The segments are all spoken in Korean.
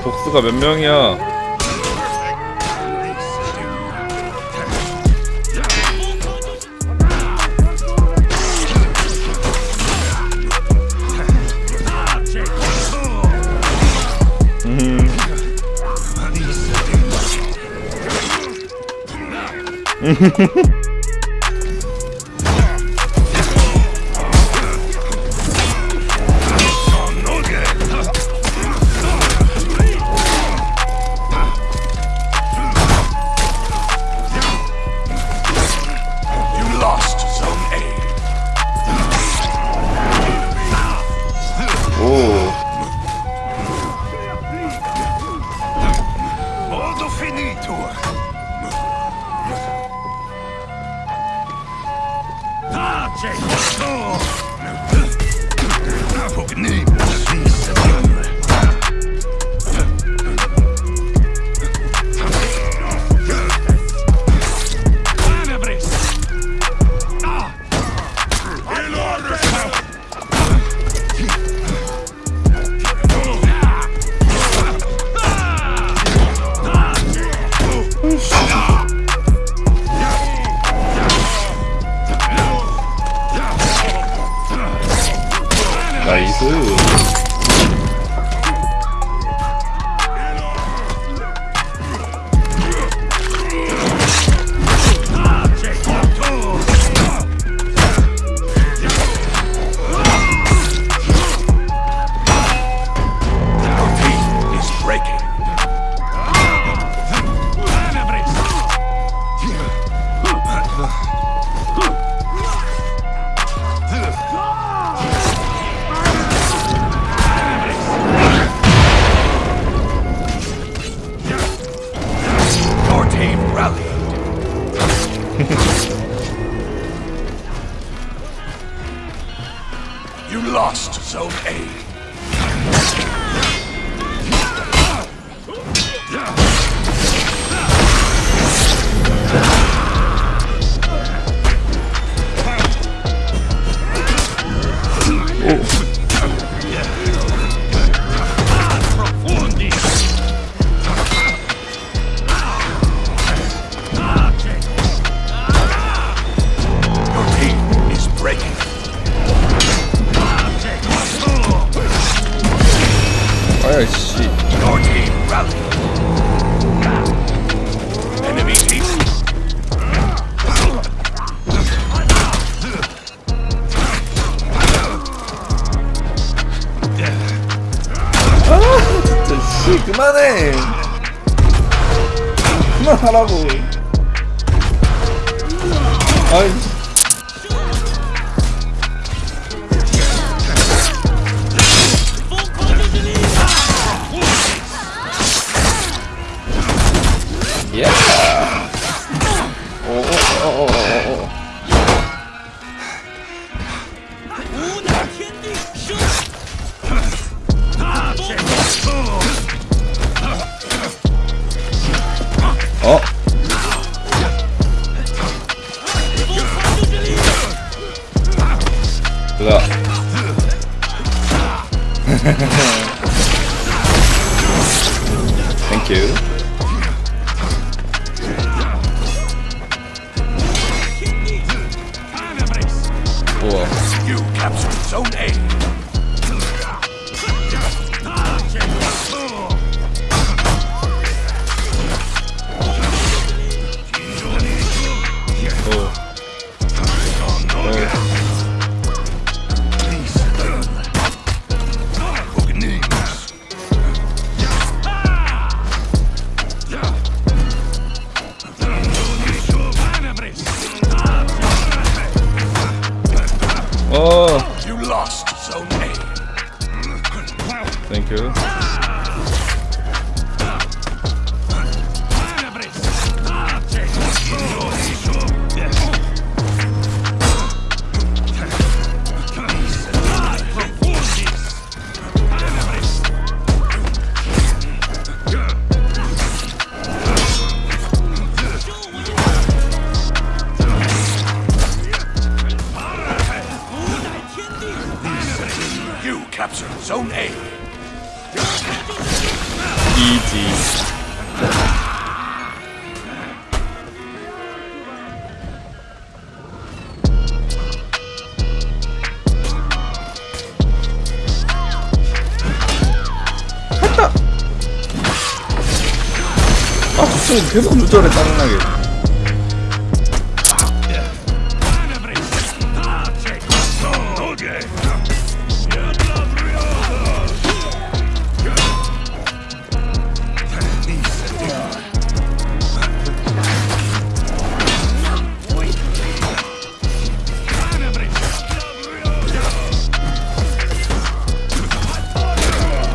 보스가 몇 명이야 음. Jake. Oh. Name. Oh. 그만해. 그만하라고. 아이 Oh. Look. Thank you. Whoa. You captured Zone A. Oh. You lost so A. Thank you. Captured Zone A. 이지 했다. 아 저쪽은 계속 누절해 짜증나게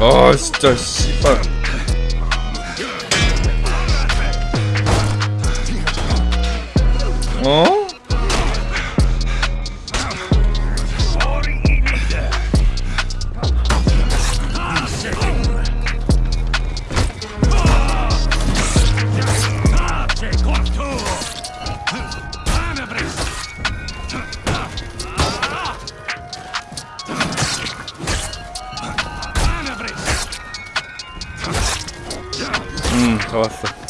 아 진짜 씨발 어? 잡았어.